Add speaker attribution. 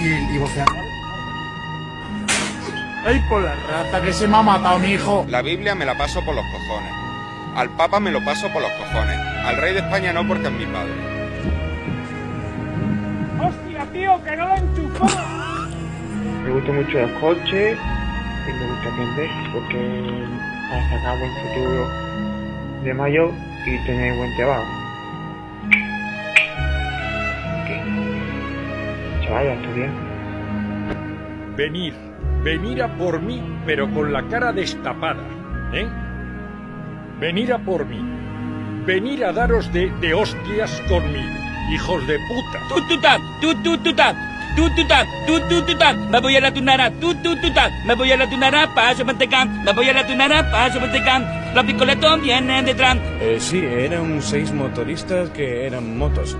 Speaker 1: y, y voceando. ¡Ay, por la rata que se me ha matado mi hijo!
Speaker 2: La Biblia me la paso por los cojones. Al Papa me lo paso por los cojones. Al rey de España no porque es mi padre.
Speaker 1: ¡Hostia, tío, que no lo enchufó!
Speaker 3: Me gusta mucho el coche y me gusta aprender porque para sacar buen futuro de mayor y tener buen trabajo. ¿Qué? Chaval, a estudiar.
Speaker 4: Venir, venir a por mí, pero con la cara destapada, ¿eh? Venir a por mí, venir a daros de, de hostias conmigo, hijos de puta.
Speaker 5: Tú, tú, tap, tú, tú, tú, tap. Tú, tú, tap, tú, tú, tú, tap. Me voy a la tunara, tú, tú, tú, tap. Me voy a la tunara, paso mantecán. Me voy a la tunara, paso mantecán. Los picoletos vienen detrás.
Speaker 6: Eh, sí, eran seis motoristas que eran motos.